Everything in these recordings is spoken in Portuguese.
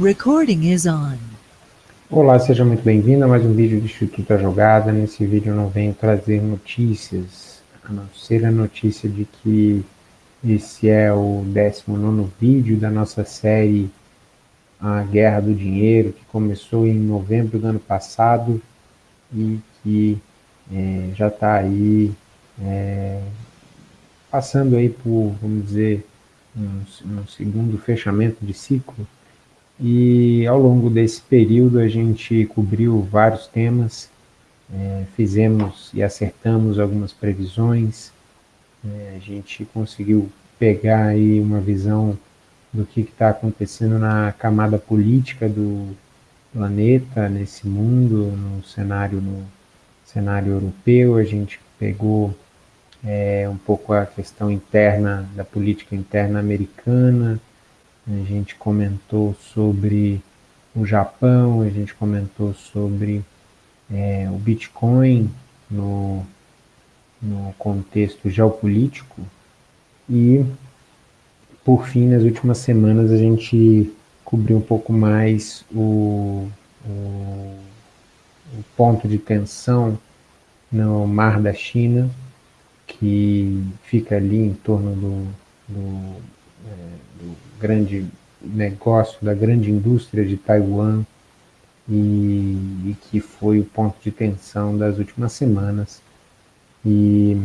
Recording is on. Olá, seja muito bem-vindo a mais um vídeo do Instituto A Jogada. Nesse vídeo eu não venho trazer notícias, a não ser a notícia de que esse é o 19 vídeo da nossa série A Guerra do Dinheiro, que começou em novembro do ano passado e que é, já está aí é, passando aí por, vamos dizer, um, um segundo fechamento de ciclo e ao longo desse período a gente cobriu vários temas, é, fizemos e acertamos algumas previsões, é, a gente conseguiu pegar aí uma visão do que está acontecendo na camada política do planeta, nesse mundo, no cenário, no cenário europeu, a gente pegou é, um pouco a questão interna, da política interna americana, a gente comentou sobre o Japão, a gente comentou sobre é, o Bitcoin no, no contexto geopolítico. E, por fim, nas últimas semanas a gente cobriu um pouco mais o, o, o ponto de tensão no Mar da China, que fica ali em torno do, do, é, do grande negócio, da grande indústria de Taiwan e, e, que foi o ponto de tensão das últimas semanas. E,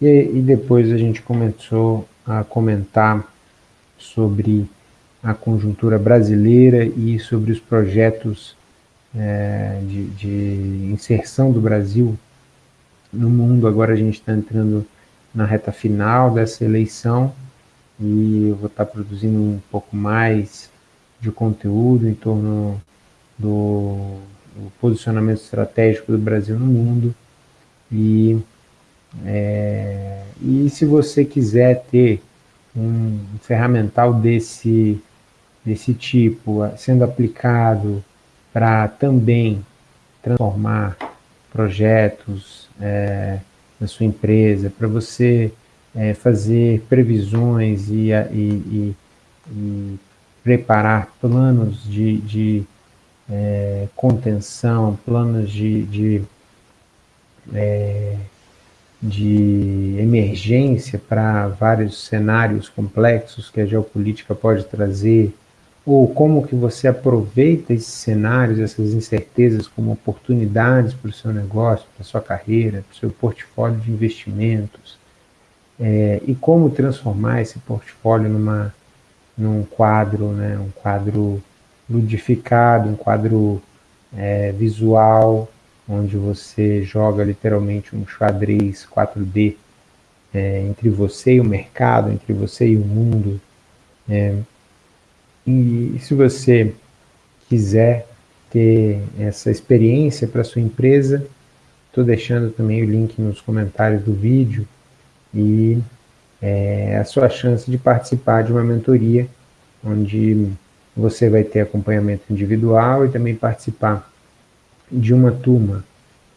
e, e depois a gente começou a comentar sobre a conjuntura brasileira e sobre os projetos é, de, de inserção do Brasil no mundo. Agora a gente está entrando na reta final dessa eleição e eu vou estar produzindo um pouco mais de conteúdo em torno do, do posicionamento estratégico do Brasil no mundo. E, é, e se você quiser ter um ferramental desse, desse tipo sendo aplicado para também transformar projetos é, na sua empresa, para você é, fazer previsões e, e, e, e, preparar planos de, de é, contenção, planos de, de, é, de emergência para vários cenários complexos que a geopolítica pode trazer, ou como que você aproveita esses cenários, essas incertezas como oportunidades para o seu negócio, para a sua carreira, para o seu portfólio de investimentos, é, e como transformar esse portfólio numa, num quadro, né, um quadro ludificado, um quadro é, visual, onde você joga literalmente um xadrez 4D é, entre você e o mercado, entre você e o mundo. É, e se você quiser ter essa experiência para sua empresa, estou deixando também o link nos comentários do vídeo, e é, a sua chance de participar de uma mentoria, onde você vai ter acompanhamento individual e também participar de uma turma,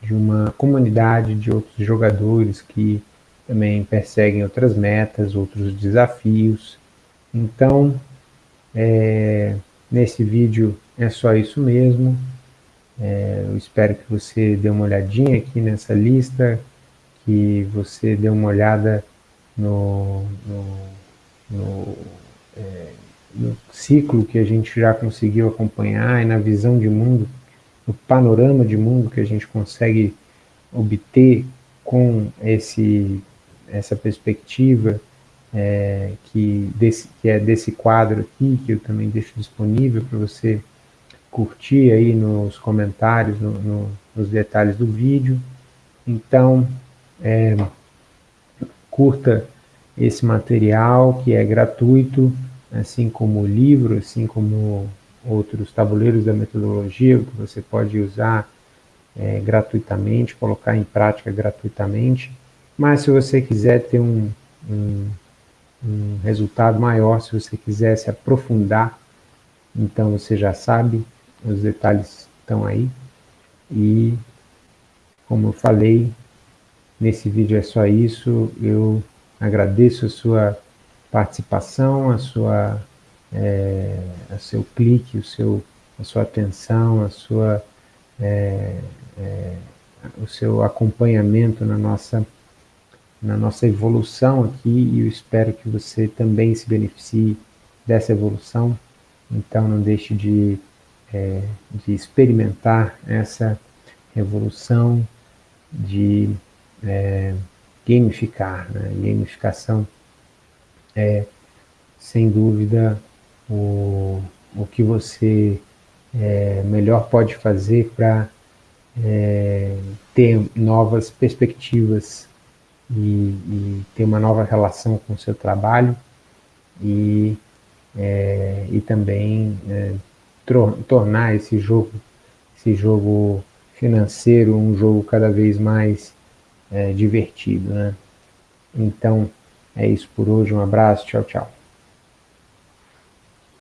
de uma comunidade de outros jogadores que também perseguem outras metas, outros desafios. Então, é, nesse vídeo é só isso mesmo. É, eu espero que você dê uma olhadinha aqui nessa lista, que você dê uma olhada no, no, no, é, no, ciclo que a gente já conseguiu acompanhar e na visão de mundo, no panorama de mundo que a gente consegue obter com esse, essa perspectiva é, que, desse, que é desse quadro aqui, que eu também deixo disponível para você curtir aí nos comentários, no, no, nos detalhes do vídeo. Então, é, curta esse material que é gratuito, assim como o livro, assim como outros tabuleiros da metodologia que você pode usar é, gratuitamente, colocar em prática gratuitamente. Mas se você quiser ter um, um, um resultado maior, se você quiser se aprofundar, então você já sabe, os detalhes estão aí. E, como eu falei, Nesse vídeo é só isso. Eu agradeço a sua participação, a sua é, o seu clique, o seu, a sua atenção, a sua, é, é, o seu acompanhamento na nossa, na nossa evolução aqui e eu espero que você também se beneficie dessa evolução. Então não deixe de, é, de experimentar essa revolução de é, gamificar. Né? Gamificação é, sem dúvida, o, o que você é, melhor pode fazer para é, ter novas perspectivas e, e, ter uma nova relação com o seu trabalho e, é, e também é, tornar esse jogo, esse jogo financeiro um jogo cada vez mais é, divertido. Né? Então, é isso por hoje. Um abraço. Tchau, tchau.